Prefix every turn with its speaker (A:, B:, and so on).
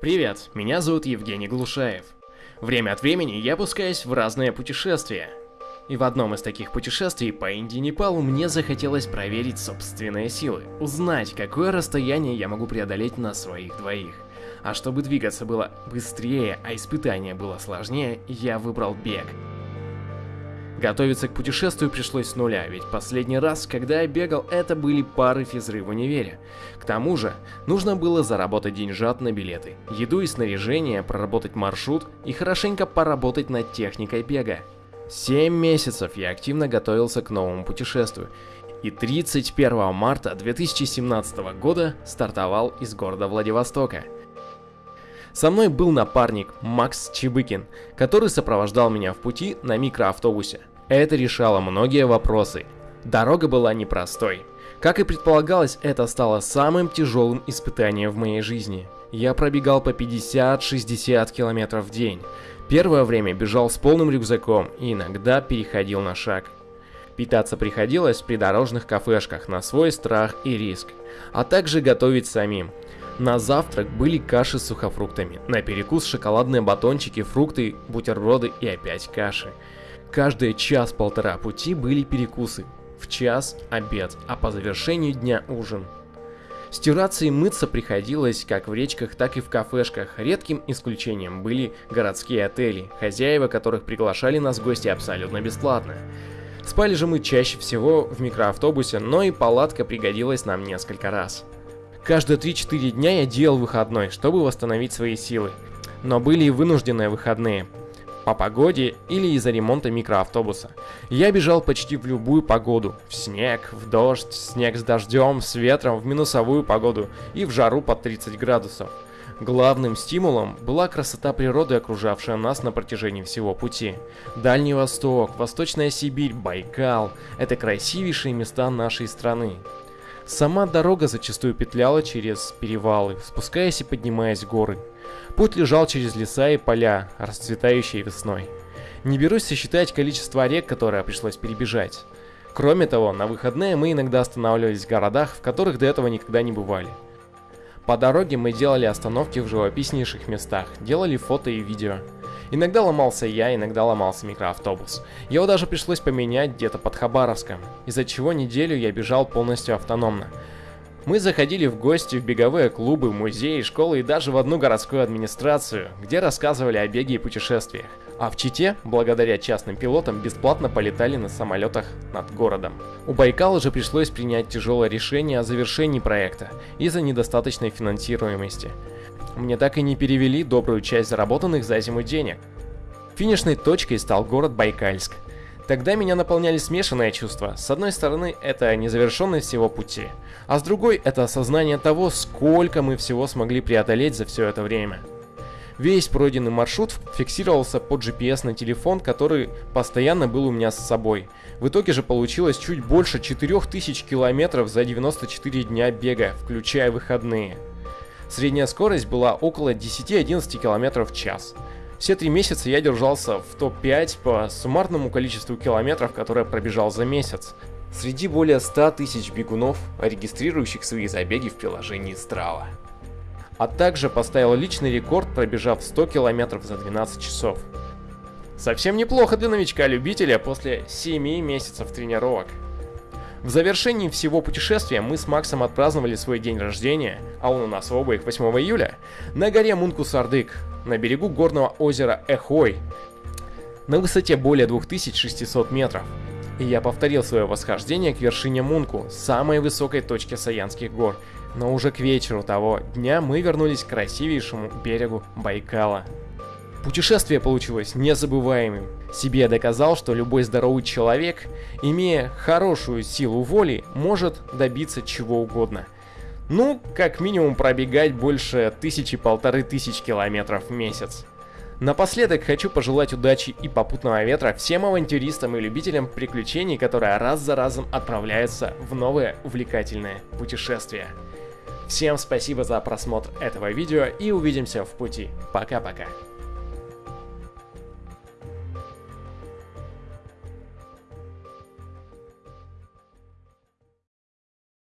A: Привет, меня зовут Евгений Глушаев. Время от времени я пускаюсь в разные путешествия. И в одном из таких путешествий по Индии и Непалу мне захотелось проверить собственные силы, узнать, какое расстояние я могу преодолеть на своих двоих. А чтобы двигаться было быстрее, а испытание было сложнее, я выбрал бег. Готовиться к путешествию пришлось с нуля, ведь последний раз, когда я бегал, это были пары физры в универе. К тому же, нужно было заработать деньжат на билеты, еду и снаряжение, проработать маршрут и хорошенько поработать над техникой бега. Семь месяцев я активно готовился к новому путешествию, и 31 марта 2017 года стартовал из города Владивостока. Со мной был напарник Макс Чебыкин, который сопровождал меня в пути на микроавтобусе. Это решало многие вопросы. Дорога была непростой. Как и предполагалось, это стало самым тяжелым испытанием в моей жизни. Я пробегал по 50-60 километров в день. Первое время бежал с полным рюкзаком и иногда переходил на шаг. Питаться приходилось в придорожных кафешках на свой страх и риск, а также готовить самим. На завтрак были каши с сухофруктами, на перекус шоколадные батончики, фрукты, бутерброды и опять каши. Каждые час-полтора пути были перекусы. В час – обед, а по завершению дня – ужин. Стираться и мыться приходилось как в речках, так и в кафешках. Редким исключением были городские отели, хозяева которых приглашали нас в гости абсолютно бесплатно. Спали же мы чаще всего в микроавтобусе, но и палатка пригодилась нам несколько раз. Каждые 3-4 дня я делал выходной, чтобы восстановить свои силы. Но были и вынужденные выходные. По погоде или из-за ремонта микроавтобуса. Я бежал почти в любую погоду. В снег, в дождь, снег с дождем, с ветром, в минусовую погоду и в жару под 30 градусов. Главным стимулом была красота природы, окружавшая нас на протяжении всего пути. Дальний Восток, Восточная Сибирь, Байкал – это красивейшие места нашей страны. Сама дорога зачастую петляла через перевалы, спускаясь и поднимаясь в горы. Путь лежал через леса и поля, расцветающие весной. Не берусь сосчитать количество рек, которые пришлось перебежать. Кроме того, на выходные мы иногда останавливались в городах, в которых до этого никогда не бывали. По дороге мы делали остановки в живописнейших местах, делали фото и видео. Иногда ломался я, иногда ломался микроавтобус. Его даже пришлось поменять где-то под Хабаровском, из-за чего неделю я бежал полностью автономно. Мы заходили в гости в беговые клубы, музеи, школы и даже в одну городскую администрацию, где рассказывали о беге и путешествиях. А в Чите, благодаря частным пилотам, бесплатно полетали на самолетах над городом. У Байкала же пришлось принять тяжелое решение о завершении проекта из-за недостаточной финансируемости. Мне так и не перевели добрую часть заработанных за зиму денег. Финишной точкой стал город Байкальск. Тогда меня наполняли смешанные чувства. С одной стороны, это незавершенность всего пути, а с другой, это осознание того, сколько мы всего смогли преодолеть за все это время. Весь пройденный маршрут фиксировался под GPS на телефон, который постоянно был у меня с собой. В итоге же получилось чуть больше 4000 километров за 94 дня бега, включая выходные. Средняя скорость была около 10-11 км в час. Все три месяца я держался в топ-5 по суммарному количеству километров, которые пробежал за месяц. Среди более 100 тысяч бегунов, регистрирующих свои забеги в приложении Strava. А также поставил личный рекорд, пробежав 100 километров за 12 часов. Совсем неплохо для новичка-любителя после 7 месяцев тренировок. В завершении всего путешествия мы с Максом отпраздновали свой день рождения, а он у нас в обоих 8 июля, на горе Мункус-Ардык, на берегу горного озера Эхой, на высоте более 2600 метров. И я повторил свое восхождение к вершине Мунку, самой высокой точке Саянских гор, но уже к вечеру того дня мы вернулись к красивейшему берегу Байкала. Путешествие получилось незабываемым. Себе доказал, что любой здоровый человек, имея хорошую силу воли, может добиться чего угодно. Ну, как минимум пробегать больше тысячи-полторы тысяч километров в месяц. Напоследок хочу пожелать удачи и попутного ветра всем авантюристам и любителям приключений, которые раз за разом отправляются в новые увлекательные путешествия. Всем спасибо за просмотр этого видео и увидимся в пути. Пока-пока.